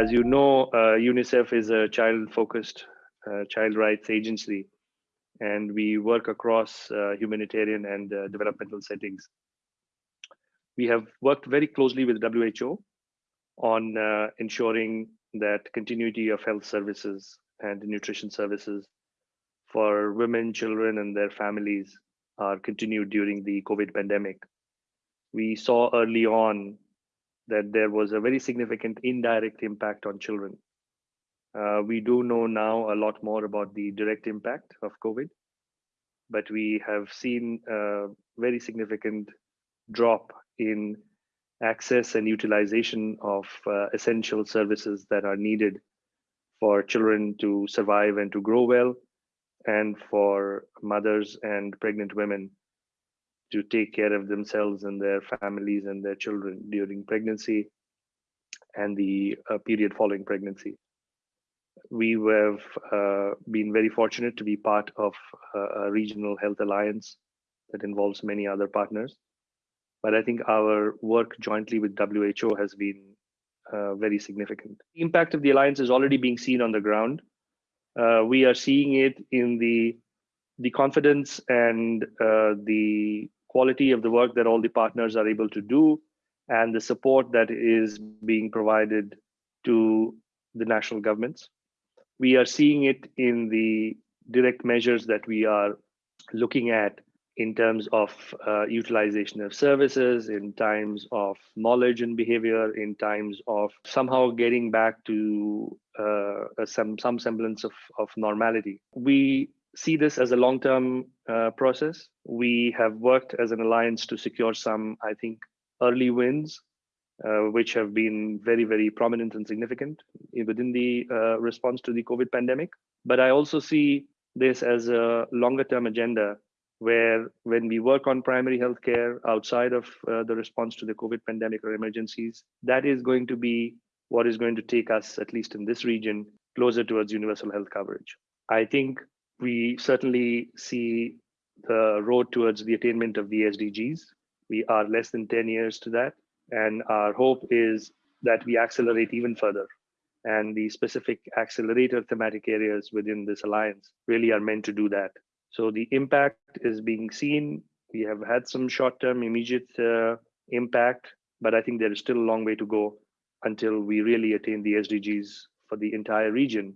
As you know, uh, UNICEF is a child-focused uh, child rights agency, and we work across uh, humanitarian and developmental settings. We have worked very closely with WHO on uh, ensuring that continuity of health services and nutrition services for women, children, and their families are continued during the COVID pandemic. We saw early on that there was a very significant indirect impact on children. Uh, we do know now a lot more about the direct impact of COVID, but we have seen a very significant drop in access and utilization of uh, essential services that are needed for children to survive and to grow well, and for mothers and pregnant women to take care of themselves and their families and their children during pregnancy and the uh, period following pregnancy. We have uh, been very fortunate to be part of uh, a regional health alliance that involves many other partners. But I think our work jointly with WHO has been uh, very significant. The impact of the alliance is already being seen on the ground. Uh, we are seeing it in the the confidence and uh, the quality of the work that all the partners are able to do and the support that is being provided to the national governments. We are seeing it in the direct measures that we are looking at in terms of uh, utilization of services, in times of knowledge and behavior, in times of somehow getting back to uh, some some semblance of, of normality. We see this as a long-term uh, process. We have worked as an alliance to secure some, I think, early wins, uh, which have been very, very prominent and significant within the uh, response to the COVID pandemic. But I also see this as a longer-term agenda where when we work on primary healthcare outside of uh, the response to the COVID pandemic or emergencies, that is going to be what is going to take us, at least in this region, closer towards universal health coverage. I think we certainly see the road towards the attainment of the SDGs. We are less than 10 years to that. And our hope is that we accelerate even further. And the specific accelerator thematic areas within this alliance really are meant to do that. So the impact is being seen. We have had some short term, immediate uh, impact, but I think there is still a long way to go until we really attain the SDGs for the entire region.